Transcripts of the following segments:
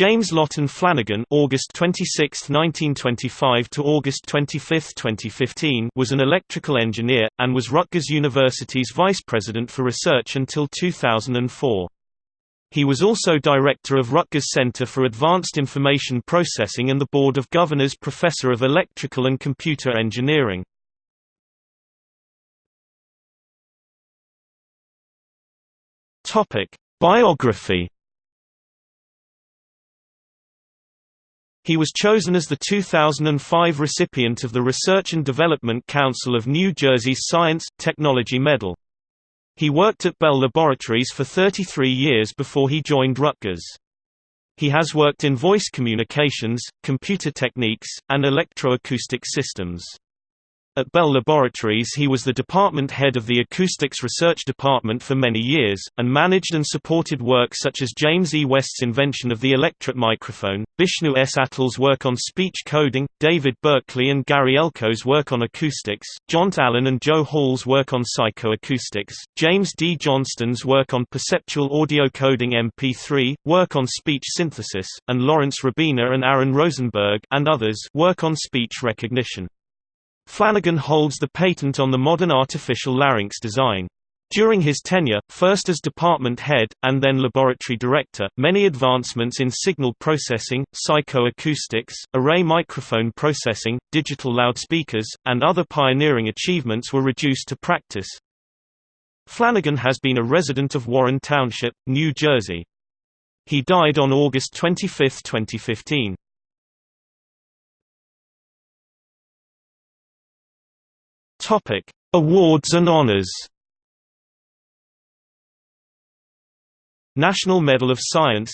James Lawton Flanagan August 26, 1925 to August 25, 2015 was an electrical engineer, and was Rutgers University's vice president for research until 2004. He was also director of Rutgers Center for Advanced Information Processing and the Board of Governors Professor of Electrical and Computer Engineering. Biography He was chosen as the 2005 recipient of the Research and Development Council of New Jersey's Science, Technology Medal. He worked at Bell Laboratories for 33 years before he joined Rutgers. He has worked in voice communications, computer techniques, and electroacoustic systems. At Bell Laboratories he was the department head of the Acoustics Research Department for many years, and managed and supported work such as James E. West's invention of the electret microphone, Bishnu S. Attal's work on speech coding, David Berkley and Gary Elko's work on acoustics, John Allen and Joe Hall's work on psychoacoustics, James D. Johnston's work on perceptual audio coding MP3, work on speech synthesis, and Lawrence Rabiner and Aaron Rosenberg and others work on speech recognition. Flanagan holds the patent on the modern artificial larynx design. During his tenure, first as department head, and then laboratory director, many advancements in signal processing, psychoacoustics, array microphone processing, digital loudspeakers, and other pioneering achievements were reduced to practice. Flanagan has been a resident of Warren Township, New Jersey. He died on August 25, 2015. Topic: Awards and honors. National Medal of Science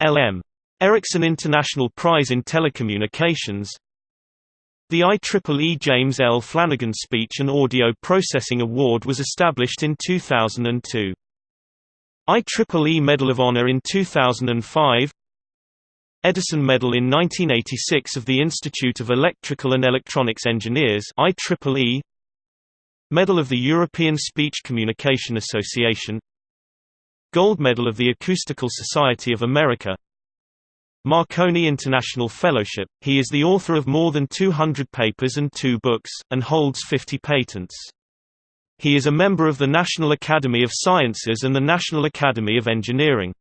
L.M. Ericsson International Prize in Telecommunications The IEEE James L. Flanagan Speech and Audio Processing Award was established in 2002. IEEE Medal of Honor in 2005 Edison Medal in 1986 of the Institute of Electrical and Electronics Engineers IEEE Medal of the European Speech Communication Association Gold Medal of the Acoustical Society of America Marconi International Fellowship, he is the author of more than 200 papers and two books, and holds 50 patents. He is a member of the National Academy of Sciences and the National Academy of Engineering.